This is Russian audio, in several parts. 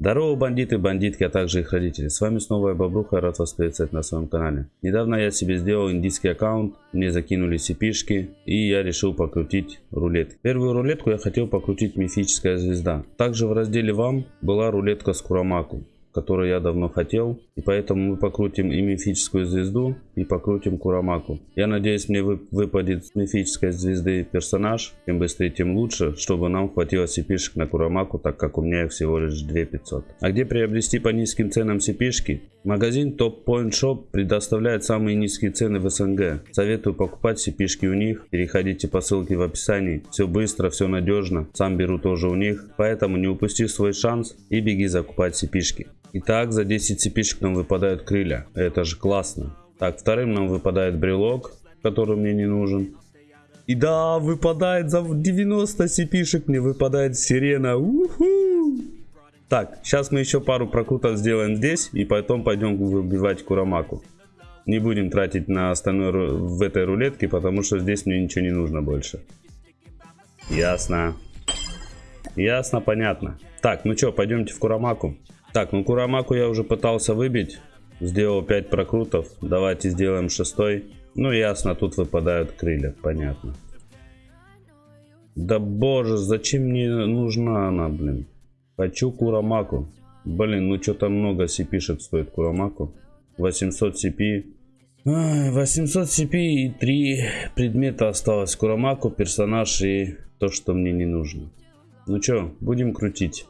Здорово, бандиты, бандитки, а также их родители. С вами снова я Бобруха, рад вас приветствовать на своем канале. Недавно я себе сделал индийский аккаунт, мне закинули cp и я решил покрутить рулет. Первую рулетку я хотел покрутить мифическая звезда. Также в разделе вам была рулетка с Курамаку который я давно хотел. И поэтому мы покрутим и мифическую звезду, и покрутим Курамаку. Я надеюсь, мне выпадет с мифической звезды персонаж. Чем быстрее, тем лучше, чтобы нам хватило cp на Курамаку, так как у меня их всего лишь 2500. А где приобрести по низким ценам cp -шки? Магазин Top Point Shop предоставляет самые низкие цены в СНГ. Советую покупать cp у них. Переходите по ссылке в описании. Все быстро, все надежно. Сам беру тоже у них. Поэтому не упусти свой шанс и беги закупать cp -шки. Итак, за 10 цепишек нам выпадают крылья. Это же классно. Так, вторым нам выпадает брелок, который мне не нужен. И да, выпадает за 90 цепишек, мне выпадает сирена. Уху! Так, сейчас мы еще пару прокрутов сделаем здесь, и потом пойдем выбивать Курамаку. Не будем тратить на остальное в этой рулетке, потому что здесь мне ничего не нужно больше. Ясно. Ясно, понятно. Так, ну что, пойдемте в Курамаку. Так, ну Курамаку я уже пытался выбить. Сделал 5 прокрутов. Давайте сделаем шестой. Ну ясно, тут выпадают крылья, понятно. Да боже, зачем мне нужна она, блин? Хочу Курамаку. Блин, ну что-то много cp стоит Курамаку. 800 CP. 800 CP и 3 предмета осталось. Курамаку, персонаж и то, что мне не нужно. Ну что, будем крутить.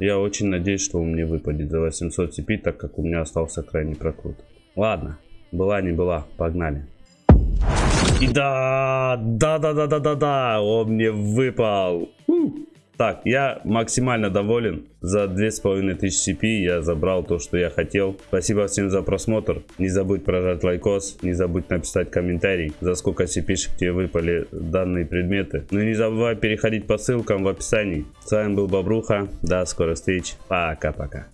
Я очень надеюсь, что он мне выпадет за 800 цепи, так как у меня остался крайний прокрут. Ладно, была не была, погнали. И да, да, да, да, да, да, да, он мне выпал. Так, я максимально доволен. За 2500 CP я забрал то, что я хотел. Спасибо всем за просмотр. Не забудь прожать лайкос. Не забудь написать комментарий, за сколько CP тебе выпали данные предметы. Ну и не забывай переходить по ссылкам в описании. С вами был Бобруха. До скорых встреч. Пока-пока.